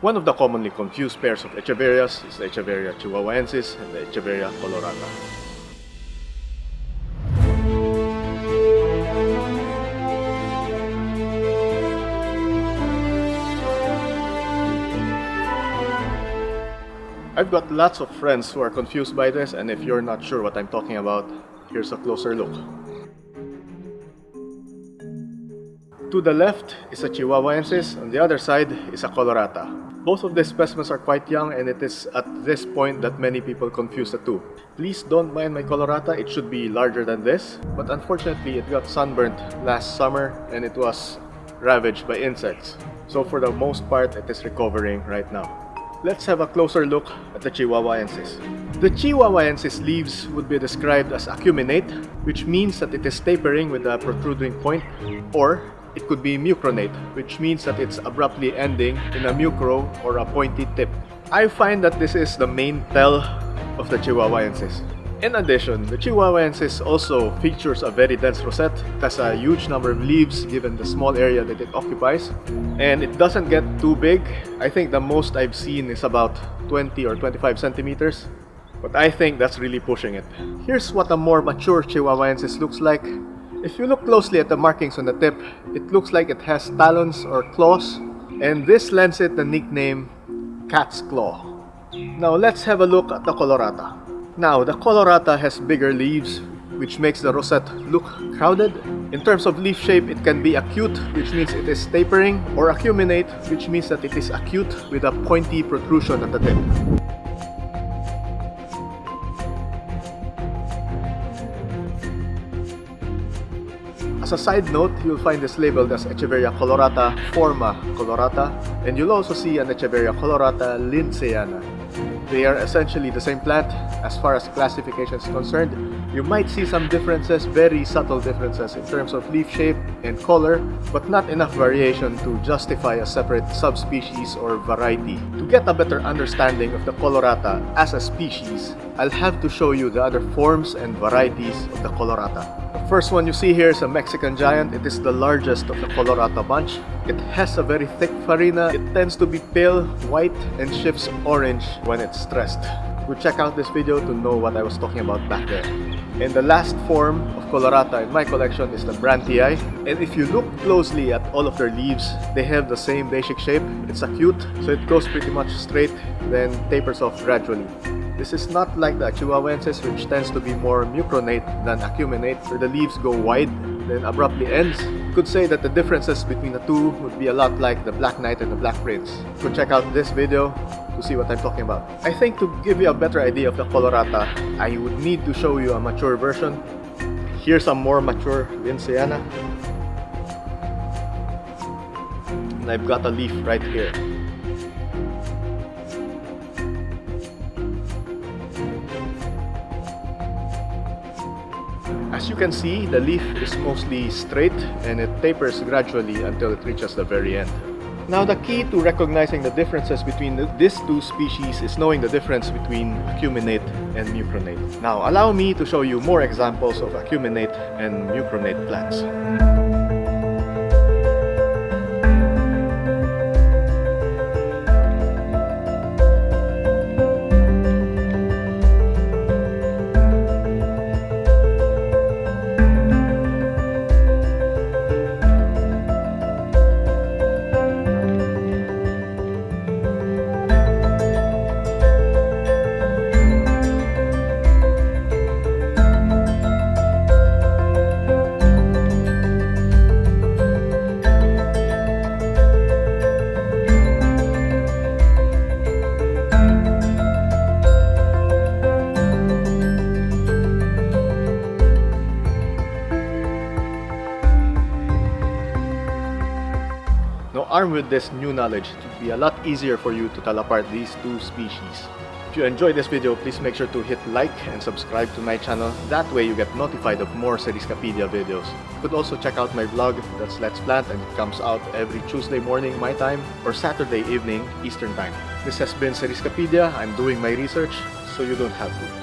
One of the commonly confused pairs of Echeverias is the Echeveria chihuahuensis and the Echeveria colorata. I've got lots of friends who are confused by this and if you're not sure what I'm talking about, here's a closer look. To the left is a Chihuahuensis, on the other side is a Colorata. Both of these specimens are quite young and it is at this point that many people confuse the two. Please don't mind my Colorata, it should be larger than this, but unfortunately it got sunburnt last summer and it was ravaged by insects. So for the most part, it is recovering right now. Let's have a closer look at the Chihuahuensis. The Chihuahuensis leaves would be described as acuminate, which means that it is tapering with a protruding point, or it could be mucronate, which means that it's abruptly ending in a mucro or a pointy tip. I find that this is the main tell of the Chihuahuensis. In addition, the Chihuahuensis also features a very dense rosette. It has a huge number of leaves given the small area that it occupies. And it doesn't get too big. I think the most I've seen is about 20 or 25 centimeters. But I think that's really pushing it. Here's what a more mature Chihuahuensis looks like. If you look closely at the markings on the tip, it looks like it has talons or claws. And this lends it the nickname Cat's Claw. Now let's have a look at the Colorata. Now, the colorata has bigger leaves, which makes the rosette look crowded. In terms of leaf shape, it can be acute, which means it is tapering, or acuminate, which means that it is acute with a pointy protrusion at the tip. As a side note, you'll find this labeled as Echeveria colorata forma colorata, and you'll also see an Echeveria colorata lindsayana. They are essentially the same plant as far as classification is concerned. You might see some differences, very subtle differences in terms of leaf shape and color, but not enough variation to justify a separate subspecies or variety. To get a better understanding of the colorata as a species, I'll have to show you the other forms and varieties of the colorata. The first one you see here is a Mexican giant. It is the largest of the colorata bunch. It has a very thick farina. It tends to be pale, white, and shifts orange when it's stressed. Go check out this video to know what I was talking about back there. And the last form of colorata in my collection is the Brandtii. And if you look closely at all of their leaves, they have the same basic shape. It's acute, so it goes pretty much straight, then tapers off gradually. This is not like the Chihuahuensis which tends to be more mucronate than acuminate where the leaves go wide then abruptly ends. Could say that the differences between the two would be a lot like the Black Knight and the Black Prince. Could check out this video to see what I'm talking about. I think to give you a better idea of the colorata, I would need to show you a mature version. Here's a more mature Lindsayana. And I've got a leaf right here. As you can see, the leaf is mostly straight and it tapers gradually until it reaches the very end. Now the key to recognizing the differences between the, these two species is knowing the difference between acuminate and mucronate. Now allow me to show you more examples of acuminate and mucronate plants. Armed with this new knowledge, it would be a lot easier for you to tell apart these two species. If you enjoyed this video, please make sure to hit like and subscribe to my channel. That way you get notified of more Seriescapedia videos. You could also check out my vlog, that's Let's Plant, and it comes out every Tuesday morning my time or Saturday evening Eastern Time. This has been Seriescapedia. I'm doing my research, so you don't have to.